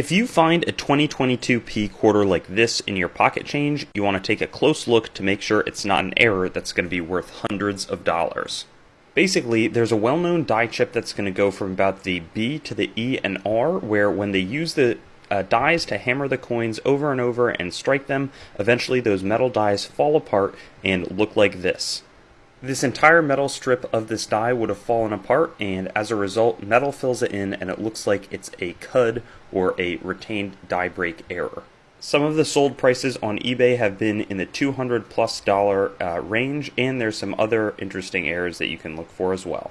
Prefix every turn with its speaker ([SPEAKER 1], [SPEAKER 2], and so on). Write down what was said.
[SPEAKER 1] If you find a 2022p quarter like this in your pocket change, you want to take a close look to make sure it's not an error that's going to be worth hundreds of dollars. Basically, there's a well-known die chip that's going to go from about the B to the E and R, where when they use the uh, dies to hammer the coins over and over and strike them, eventually those metal dies fall apart and look like this. This entire metal strip of this die would have fallen apart, and as a result, metal fills it in and it looks like it's a CUD or a retained die break error. Some of the sold prices on eBay have been in the 200 plus dollar uh, range, and there's some other interesting errors that you can look for as well.